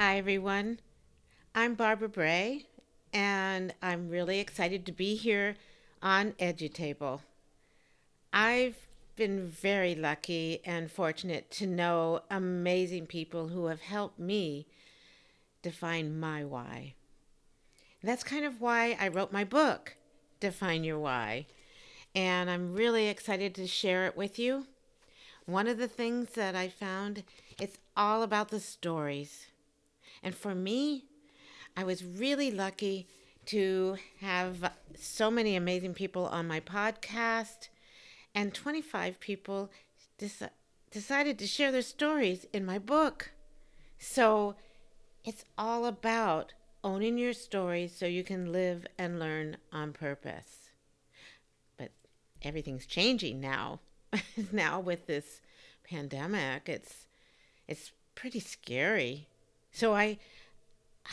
Hi, everyone. I'm Barbara Bray, and I'm really excited to be here on EduTable. I've been very lucky and fortunate to know amazing people who have helped me define my why. And that's kind of why I wrote my book, Define Your Why. And I'm really excited to share it with you. One of the things that I found, it's all about the stories. And for me, I was really lucky to have so many amazing people on my podcast, and 25 people dec- decided to share their stories in my book. So it's all about owning your stories so you can live and learn on purpose. But everything's changing now. now with this pandemic, it's it's pretty scary. So I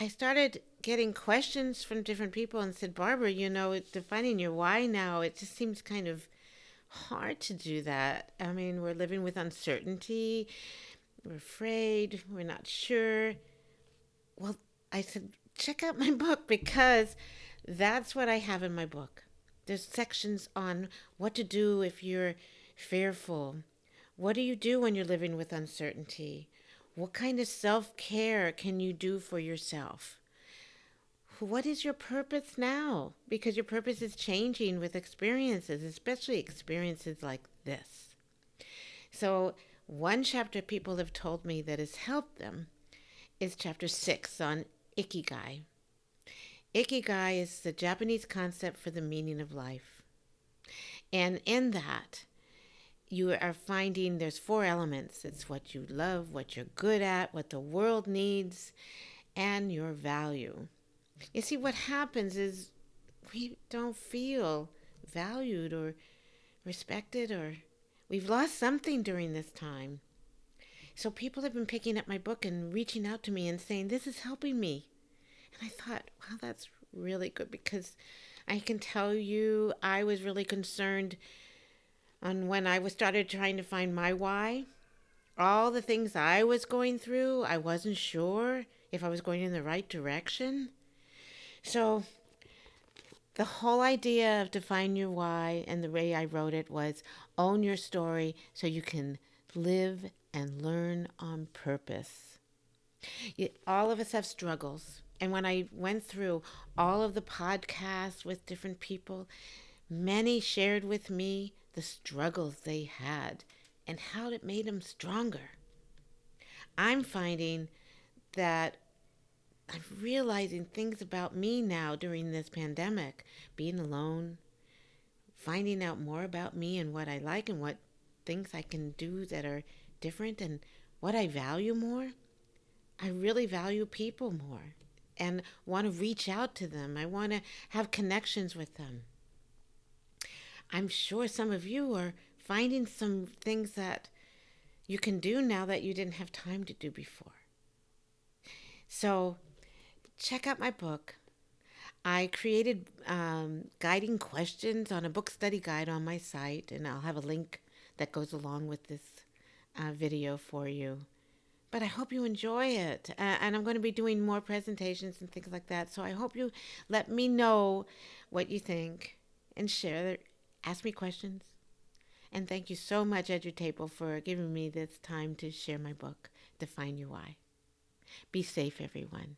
I started getting questions from different people and said, Barbara, you know, defining your why now, it just seems kind of hard to do that. I mean, we're living with uncertainty, we're afraid, we're not sure. Well, I said, check out my book because that's what I have in my book. There's sections on what to do if you're fearful. What do you do when you're living with uncertainty? What kind of self care can you do for yourself? What is your purpose now? Because your purpose is changing with experiences, especially experiences like this. So, one chapter people have told me that has helped them is chapter six on Ikigai. Ikigai is the Japanese concept for the meaning of life. And in that, you are finding there's four elements it's what you love, what you're good at, what the world needs, and your value. You see, what happens is we don't feel valued or respected, or we've lost something during this time. So people have been picking up my book and reaching out to me and saying, This is helping me. And I thought, wow, that's really good because I can tell you I was really concerned on when I was started trying to find my why. All the things I was going through, I wasn't sure if I was going in the right direction. So the whole idea of define your why and the way I wrote it was own your story so you can live and learn on purpose. All of us have struggles. And when I went through all of the podcasts with different people, many shared with me the struggles they had and how it made them stronger. I'm finding that I'm realizing things about me now during this pandemic, being alone, finding out more about me and what I like and what things I can do that are different and what I value more. I really value people more and want to reach out to them. I want to have connections with them. I'm sure some of you are finding some things that you can do now that you didn't have time to do before. So, check out my book. I created um, guiding questions on a book study guide on my site, and I'll have a link that goes along with this uh, video for you. But I hope you enjoy it. Uh, and I'm going to be doing more presentations and things like that. So I hope you let me know what you think and share ask me questions. And thank you so much, EduTable, for giving me this time to share my book, Define Your Why. Be safe, everyone.